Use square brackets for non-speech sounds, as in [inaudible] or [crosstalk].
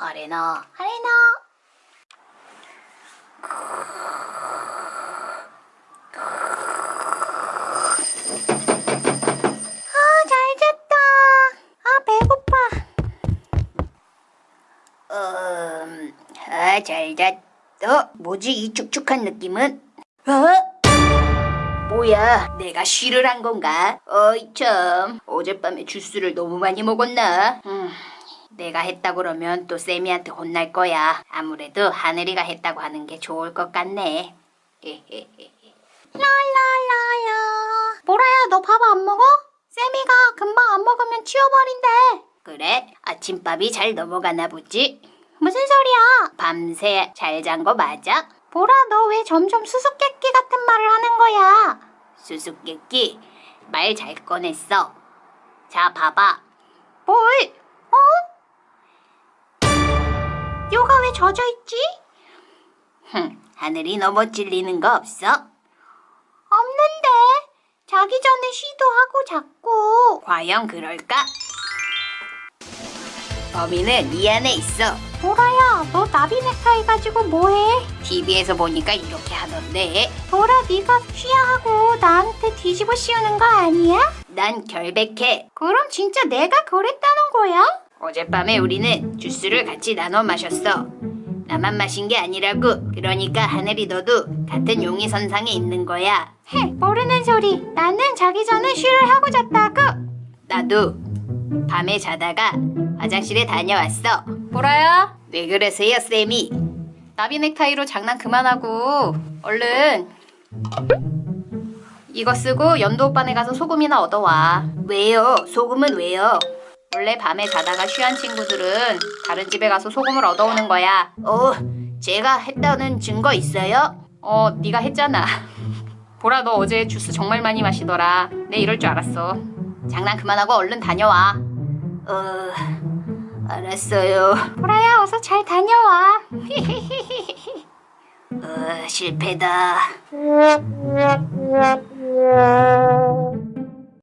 아레나 아레나 아, 잘 잤다. 아, 배고파. 음, 아, 잘 잤어. 뭐지, 이 축축한 느낌은? 어? 뭐야, 내가 쉬를 한 건가? 어이, 참. 어젯밤에 주스를 너무 많이 먹었나? 음, 내가 했다 그러면 또 쌤이한테 혼날 거야. 아무래도 하늘이가 했다고 하는 게 좋을 것 같네. [laughs] 라라라라. 보라야, 너 밥 안 먹어? 쌤이가 금방 안 먹으면 치워버린대. 그래? 아침밥이 잘 넘어가나 보지? 무슨 소리야? 밤새 잘 잔 거 맞아? 보라, 너 왜 점점 수수께끼 같은 말을 하는 거야? 수수께끼? 말 잘 꺼냈어. 자, 봐봐. 뭘? 어? 뼈가 왜 젖어 있지? 흠, 하늘이 너무 찔리는 거 없어? 없는데. 자기 전에 시도하고 자꾸. 과연 그럴까? 범인은 이 안에 있어. 보라야, 너 나비 넥타이 가지고 뭐해? TV에서 보니까 이렇게 하던데. 보라, 네가 쉬야하고 나한테 뒤집어 씌우는 거 아니야? 난 결백해. 그럼 진짜 내가 그랬다는 거야? 어젯밤에 우리는 주스를 같이 나눠 마셨어. 나만 마신 게 아니라고. 그러니까 하늘이 너도 같은 용의 선상에 있는 거야. 헤, 모르는 소리. 나는 자기 전에 쉬를 하고 잤다고. 나도 밤에 자다가 화장실에 다녀왔어. 보라야? 왜 그러세요, 쌤이? 나비 넥타이로 장난 그만하고 얼른 이거 쓰고 연두 오빠네 가서 소금이나 얻어와. 왜요? 소금은 왜요? 원래 밤에 자다가 쉬한 친구들은 다른 집에 가서 소금을 얻어오는 거야. 어, 제가 했다는 증거 있어요? 어, 네가 했잖아. [laughs] 보라 너 어제 주스 정말 많이 마시더라. 내 이럴 줄 알았어. 장난 그만하고 얼른 다녀와. 어, 알았어요. 보라야 어서 잘 다녀와. [laughs] 어, 실패다. [laughs]